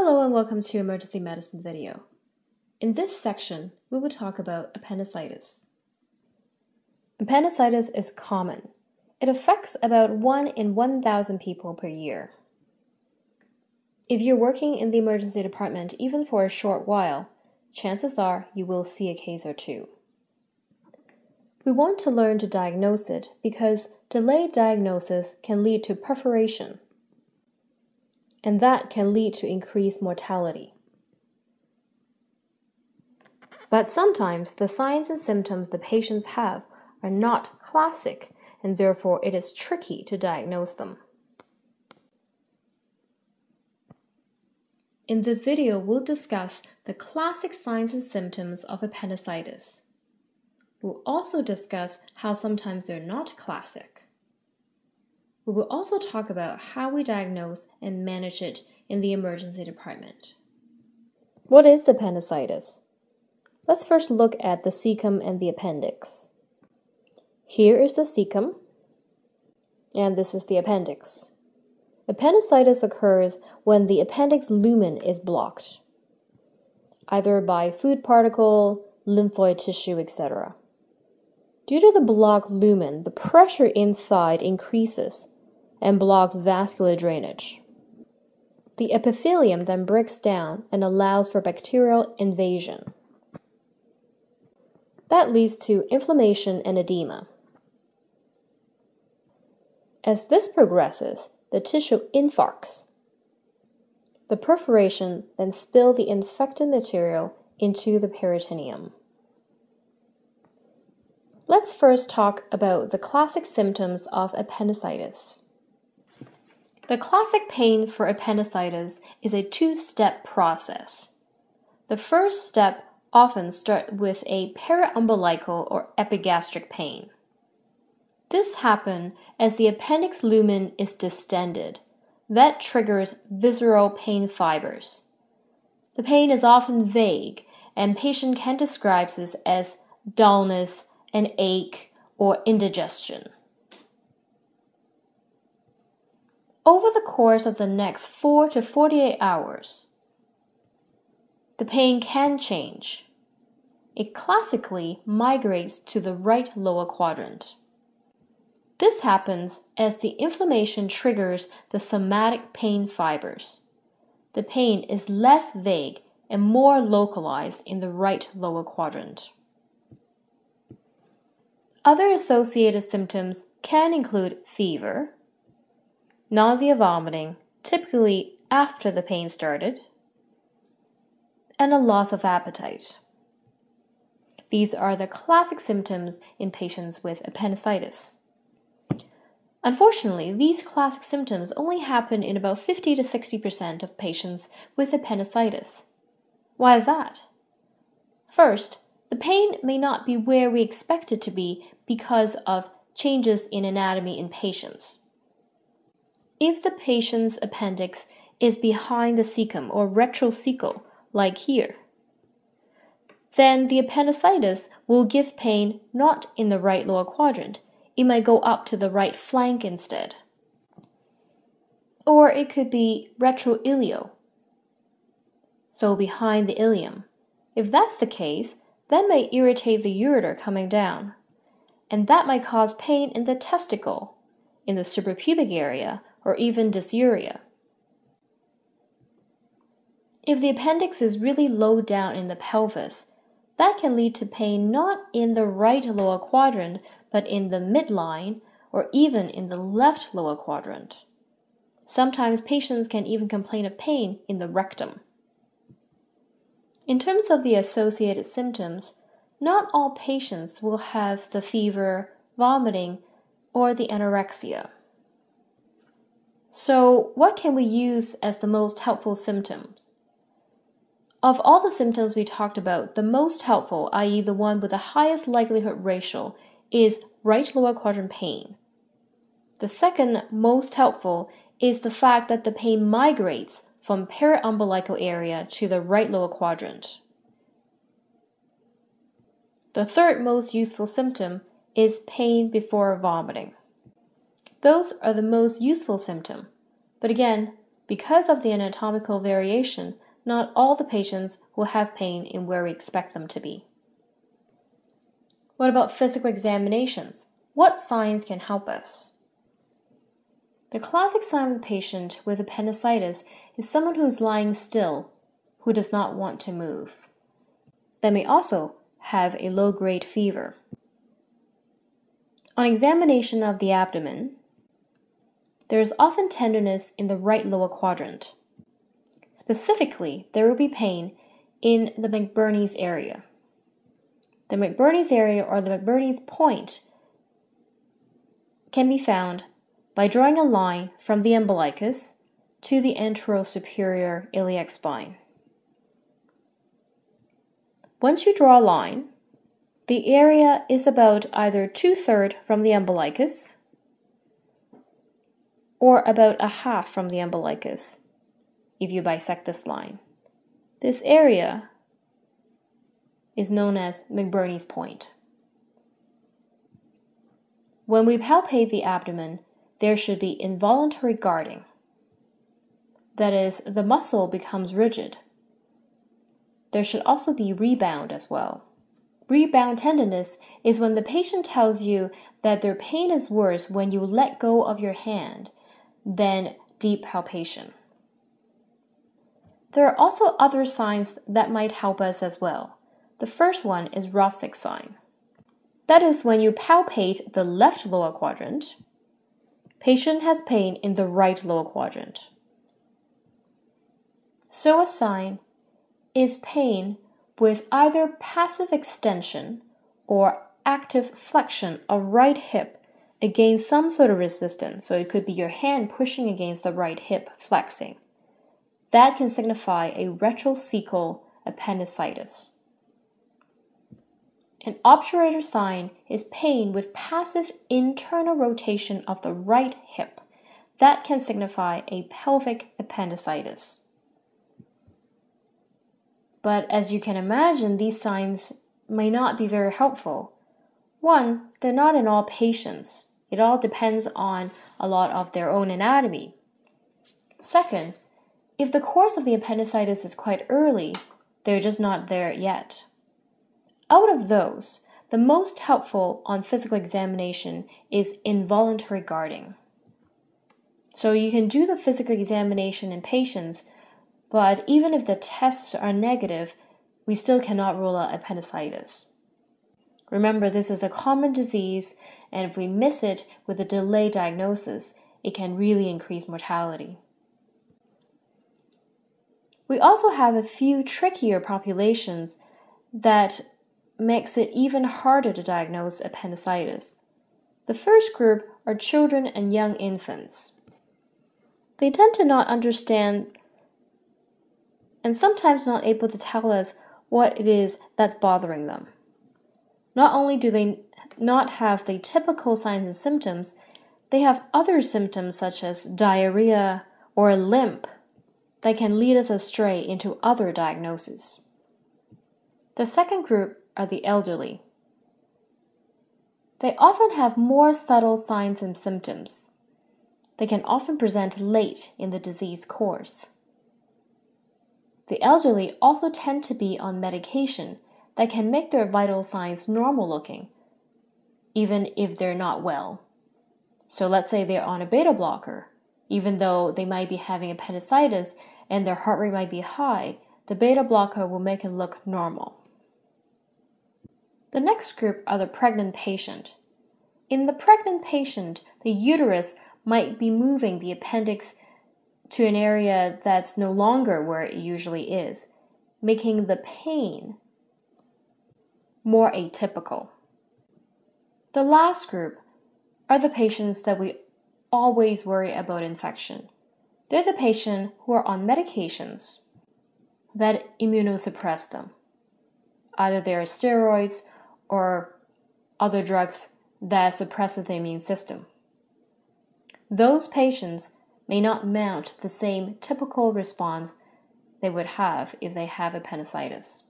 Hello and welcome to Emergency Medicine video. In this section, we will talk about appendicitis. Appendicitis is common. It affects about 1 in 1,000 people per year. If you're working in the emergency department even for a short while, chances are you will see a case or two. We want to learn to diagnose it because delayed diagnosis can lead to perforation, and that can lead to increased mortality. But sometimes the signs and symptoms the patients have are not classic, and therefore it is tricky to diagnose them. In this video, we'll discuss the classic signs and symptoms of appendicitis. We'll also discuss how sometimes they're not classic. We will also talk about how we diagnose and manage it in the emergency department. What is appendicitis? Let's first look at the cecum and the appendix. Here is the cecum, and this is the appendix. Appendicitis occurs when the appendix lumen is blocked, either by food particle, lymphoid tissue, etc. Due to the blocked lumen, the pressure inside increases and blocks vascular drainage. The epithelium then breaks down and allows for bacterial invasion. That leads to inflammation and edema. As this progresses, the tissue infarcts. The perforation then spills the infected material into the peritoneum. Let's first talk about the classic symptoms of appendicitis. The classic pain for appendicitis is a two-step process. The first step often starts with a periumbilical or epigastric pain. This happens as the appendix lumen is distended. That triggers visceral pain fibers. The pain is often vague, and patient can describe this as dullness, an ache, or indigestion. Over the course of the next 4 to 48 hours, the pain can change. It classically migrates to the right lower quadrant. This happens as the inflammation triggers the somatic pain fibers. The pain is less vague and more localized in the right lower quadrant. Other associated symptoms can include fever, nausea, vomiting, typically after the pain started, and a loss of appetite. These are the classic symptoms in patients with appendicitis. Unfortunately, these classic symptoms only happen in about 50 to 60% of patients with appendicitis. Why is that? First, the pain may not be where we expect it to be because of changes in anatomy in patients. If the patient's appendix is behind the cecum or retrocecal, like here, then the appendicitis will give pain not in the right lower quadrant. It might go up to the right flank instead. Or it could be retroileal, so behind the ileum. If that's the case, that may irritate the ureter coming down, and that might cause pain in the testicle, in the suprapubic area, or even dysuria. If the appendix is really low down in the pelvis, that can lead to pain not in the right lower quadrant, but in the midline or even in the left lower quadrant. Sometimes patients can even complain of pain in the rectum. In terms of the associated symptoms, not all patients will have the fever, vomiting, or the anorexia. So, what can we use as the most helpful symptoms? Of all the symptoms we talked about, the most helpful, i.e., the one with the highest likelihood ratio, is right lower quadrant pain. The second most helpful is the fact that the pain migrates from periumbilical area to the right lower quadrant. The third most useful symptom is pain before vomiting. Those are the most useful symptom, but again, because of the anatomical variation, not all the patients will have pain in where we expect them to be. What about physical examinations? What signs can help us? The classic sign of the patient with appendicitis is someone who is lying still, who does not want to move. They may also have a low grade fever. On examination of the abdomen, there is often tenderness in the right lower quadrant. Specifically, there will be pain in the McBurney's area. The McBurney's area or the McBurney's point can be found by drawing a line from the umbilicus to the anterosuperior iliac spine. Once you draw a line, the area is about either two-thirds from the umbilicus or about a half from the umbilicus if you bisect this line. This area is known as McBurney's point. When we palpate the abdomen, there should be involuntary guarding. That is, the muscle becomes rigid. There should also be rebound as well. Rebound tenderness is when the patient tells you that their pain is worse when you let go of your hand than deep palpation. There are also other signs that might help us as well. The first one is Rovsing sign. That is when you palpate the left lower quadrant, patient has pain in the right lower quadrant. Psoas sign is pain with either passive extension or active flexion of right hip against some sort of resistance. So it could be your hand pushing against the right hip flexing. That can signify a retrocecal appendicitis. An obturator sign is pain with passive internal rotation of the right hip. That can signify a pelvic appendicitis. But as you can imagine, these signs may not be very helpful. One, they're not in all patients. It all depends on a lot of their own anatomy. Second, if the course of the appendicitis is quite early, they're just not there yet. Out of those, the most helpful on physical examination is involuntary guarding. So you can do the physical examination in patients, but even if the tests are negative, we still cannot rule out appendicitis. Remember, this is a common disease, and if we miss it with a delayed diagnosis, it can really increase mortality. We also have a few trickier populations that makes it even harder to diagnose appendicitis. The first group are children and young infants. They tend to not understand and sometimes not able to tell us what it is that's bothering them. Not only do they not have the typical signs and symptoms, they have other symptoms such as diarrhea or limp that can lead us astray into other diagnoses. The second group are the elderly. They often have more subtle signs and symptoms. They can often present late in the disease course. The elderly also tend to be on medication that can make their vital signs normal looking, even if they're not well. So let's say they're on a beta blocker, even though they might be having appendicitis and their heart rate might be high, the beta blocker will make it look normal. The next group are the pregnant patient. In the pregnant patient, the uterus might be moving the appendix to an area that's no longer where it usually is, making the pain more atypical. The last group are the patients that we always worry about infection. They're the patients who are on medications that immunosuppress them. Either they are steroids or other drugs that suppress the immune system. Those patients may not mount the same typical response they would have if they have appendicitis.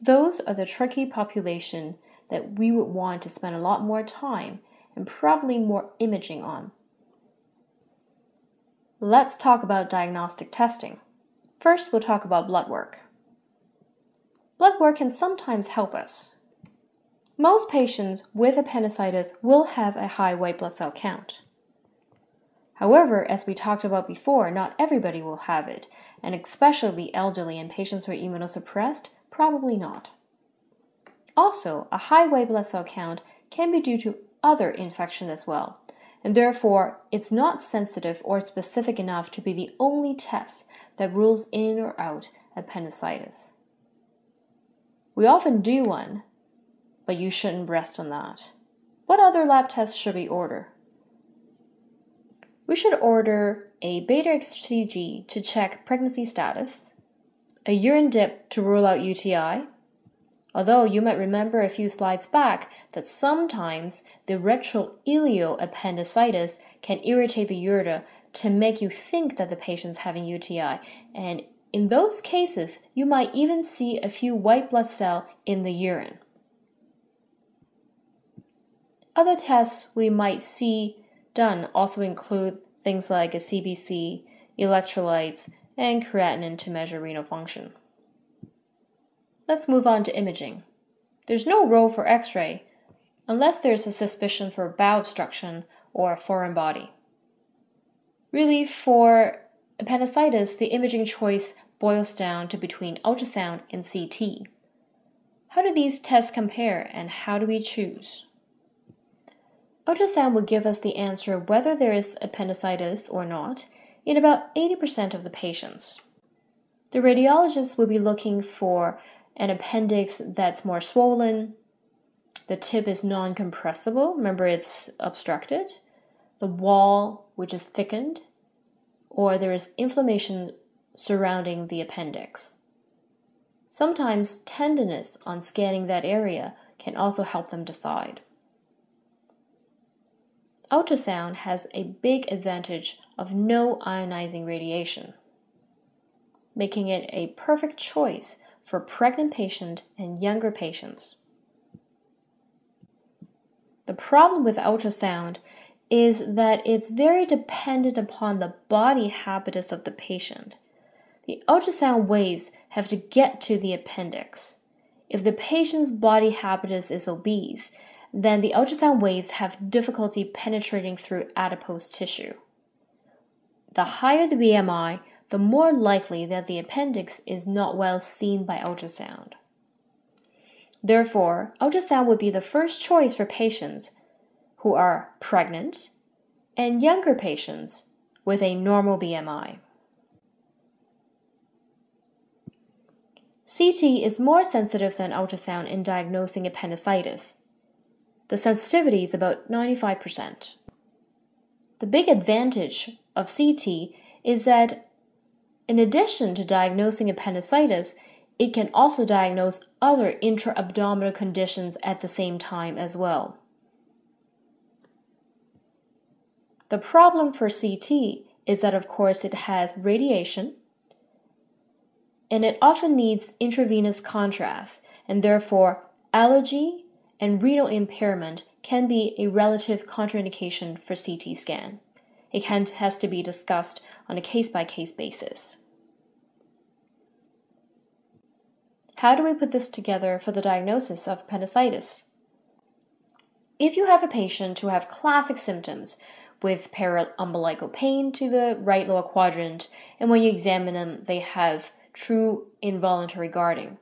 Those are the tricky population that we would want to spend a lot more time and probably more imaging on. Let's talk about diagnostic testing. First, we'll talk about blood work. Blood work can sometimes help us. Most patients with appendicitis will have a high white blood cell count. However, as we talked about before, not everybody will have it, and especially elderly and patients who are immunosuppressed, probably not. Also, a high white blood cell count can be due to other infections as well, and therefore it's not sensitive or specific enough to be the only test that rules in or out appendicitis. We often do one, but you shouldn't rest on that. What other lab tests should we order? We should order a beta HCG to check pregnancy status, a urine dip to rule out UTI, although you might remember a few slides back that sometimes the retroileal appendicitis can irritate the ureter to make you think that the patient's having UTI, and in those cases, you might even see a few white blood cells in the urine. Other tests we might see done also include things like a CBC, electrolytes, and creatinine to measure renal function. Let's move on to imaging. There's no role for x ray unless there's a suspicion for bowel obstruction or a foreign body. Really, for appendicitis, the imaging choice boils down to between ultrasound and CT. How do these tests compare and how do we choose? Ultrasound will give us the answer whether there is appendicitis or not in about 80% of the patients. The radiologist will be looking for an appendix that's more swollen, the tip is non compressible, remember it's obstructed, the wall, which is thickened, or there is inflammation surrounding the appendix. Sometimes tenderness on scanning that area can also help them decide. Ultrasound has a big advantage of no ionizing radiation, making it a perfect choice for pregnant patients and younger patients. The problem with ultrasound is that it's very dependent upon the body habitus of the patient. The ultrasound waves have to get to the appendix. If the patient's body habitus is obese, then the ultrasound waves have difficulty penetrating through adipose tissue. The higher the BMI, the more likely that the appendix is not well seen by ultrasound. Therefore, ultrasound would be the first choice for patients who are pregnant, and younger patients with a normal BMI. CT is more sensitive than ultrasound in diagnosing appendicitis. The sensitivity is about 95%. The big advantage of CT is that in addition to diagnosing appendicitis, it can also diagnose other intra-abdominal conditions at the same time as well. The problem for CT is that, of course, it has radiation and it often needs intravenous contrast, and therefore, allergy and renal impairment can be a relative contraindication for CT scan. It can, has to be discussed on a case by case basis. How do we put this together for the diagnosis of appendicitis? If you have a patient who have classic symptoms with paraumbilical pain to the right lower quadrant, and when you examine them, they have true involuntary guarding.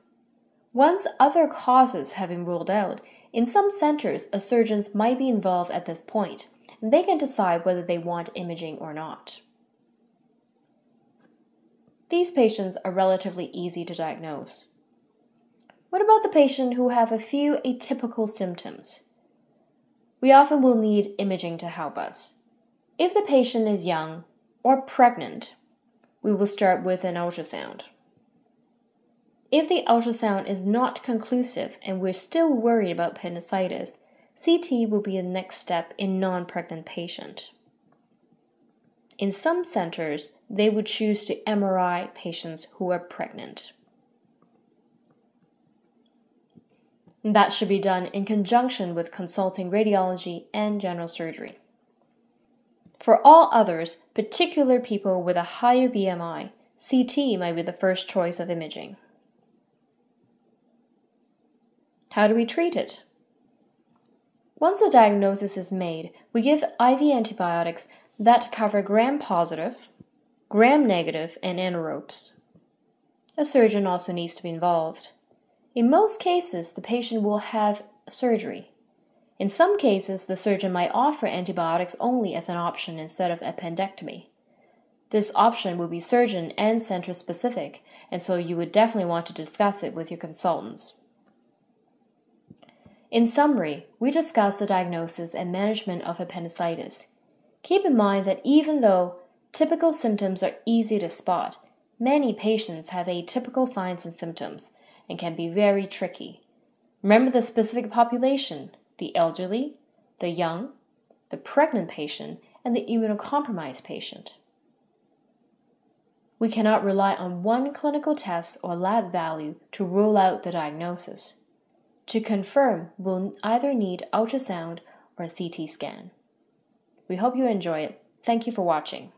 Once other causes have been ruled out, in some centers, a surgeon might be involved at this point, and they can decide whether they want imaging or not. These patients are relatively easy to diagnose. What about the patient who have a few atypical symptoms? We often will need imaging to help us. If the patient is young or pregnant, we will start with an ultrasound. If the ultrasound is not conclusive and we're still worried about appendicitis, CT will be the next step in non-pregnant patient. In some centers, they would choose to MRI patients who are pregnant. That should be done in conjunction with consulting radiology and general surgery. For all others, particular people with a higher BMI, CT might be the first choice of imaging. How do we treat it? Once the diagnosis is made, we give IV antibiotics that cover gram positive, gram negative, and anaerobes. A surgeon also needs to be involved. In most cases, the patient will have surgery. In some cases, the surgeon might offer antibiotics only as an option instead of appendectomy. This option will be surgeon and center specific, and so you would definitely want to discuss it with your consultants. In summary, we discussed the diagnosis and management of appendicitis. Keep in mind that even though typical symptoms are easy to spot, many patients have atypical signs and symptoms and can be very tricky. Remember the specific population the elderly, the young, the pregnant patient, and the immunocompromised patient. We cannot rely on one clinical test or lab value to rule out the diagnosis. To confirm, we'll either need ultrasound or a CT scan. We hope you enjoy it. Thank you for watching.